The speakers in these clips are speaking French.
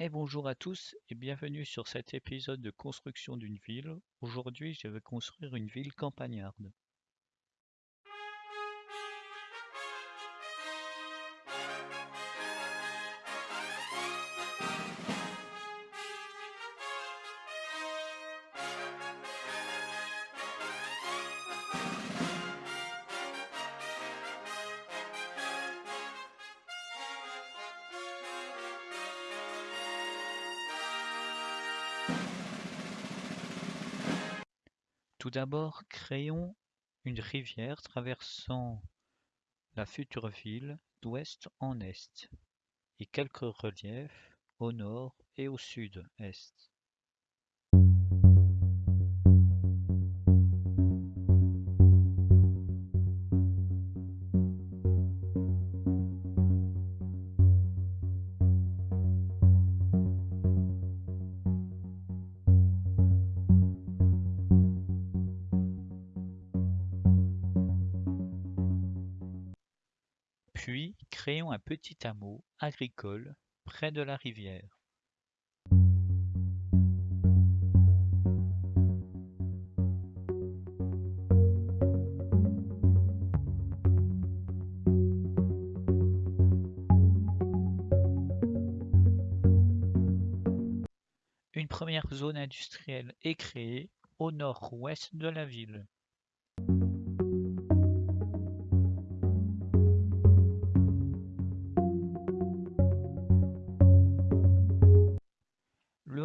Et bonjour à tous et bienvenue sur cet épisode de construction d'une ville. Aujourd'hui, je vais construire une ville campagnarde. Tout d'abord, créons une rivière traversant la future ville d'ouest en est, et quelques reliefs au nord et au sud-est. Puis créons un petit hameau agricole près de la rivière. Une première zone industrielle est créée au nord-ouest de la ville.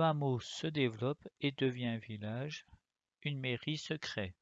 Hameau se développe et devient village, une mairie se crée.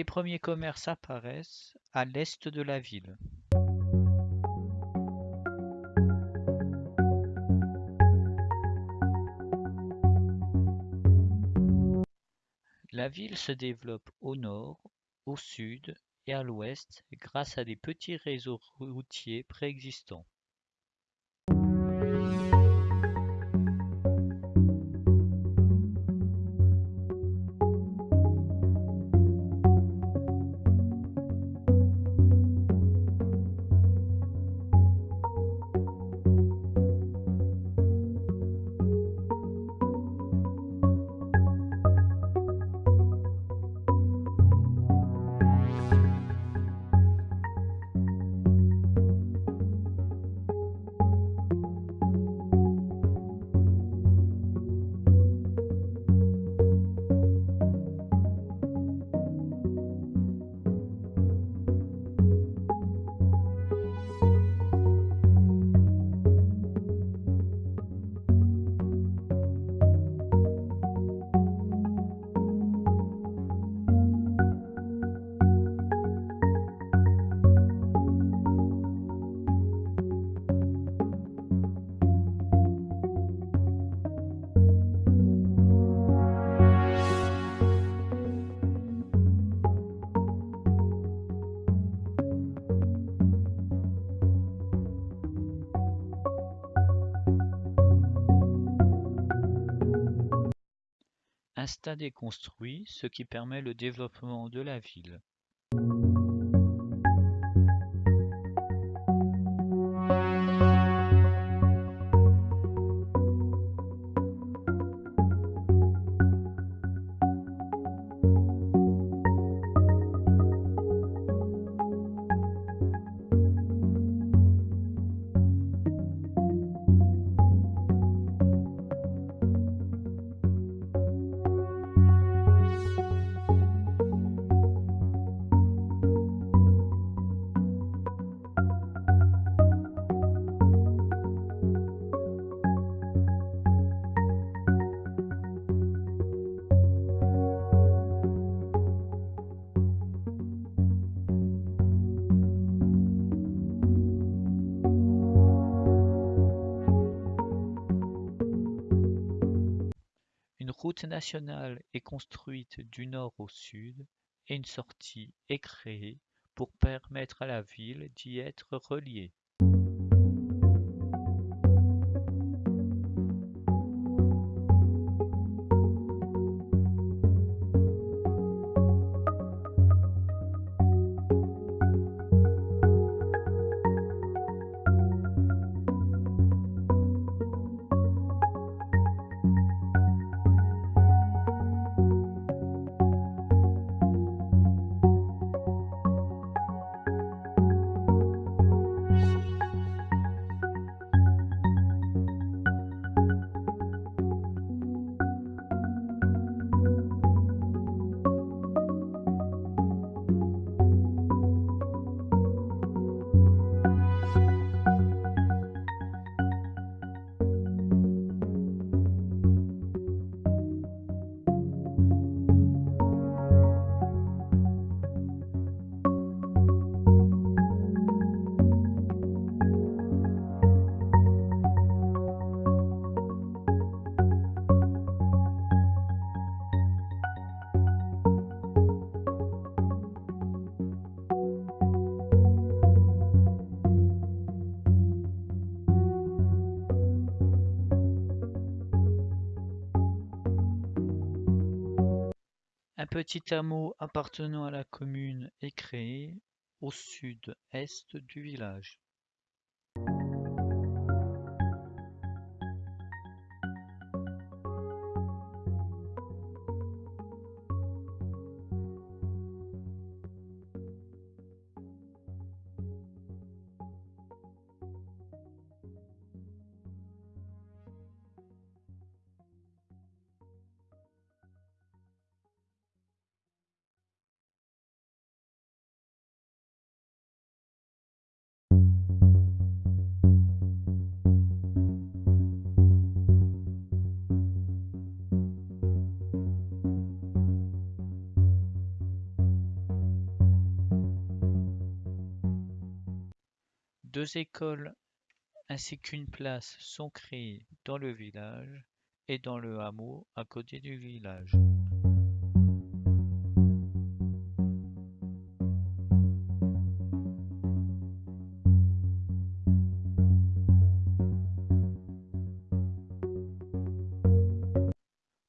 Les premiers commerces apparaissent à l'est de la ville. La ville se développe au nord, au sud et à l'ouest grâce à des petits réseaux routiers préexistants. Stade est construit, ce qui permet le développement de la ville. Route nationale est construite du nord au sud et une sortie est créée pour permettre à la ville d'y être reliée. Petit hameau appartenant à la commune est créé au sud-est du village. Deux écoles ainsi qu'une place sont créées dans le village et dans le hameau à côté du village.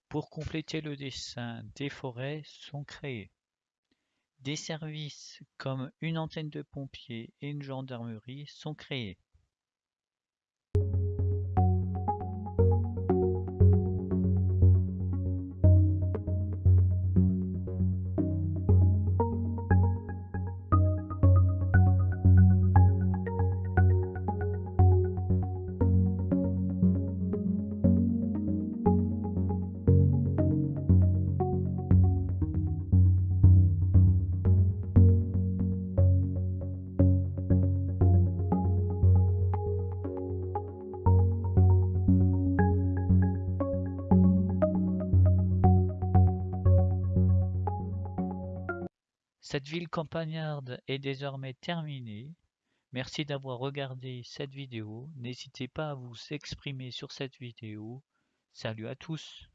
Pour compléter le dessin, des forêts sont créées. Des services comme une antenne de pompiers et une gendarmerie sont créés. Cette ville campagnarde est désormais terminée. Merci d'avoir regardé cette vidéo. N'hésitez pas à vous exprimer sur cette vidéo. Salut à tous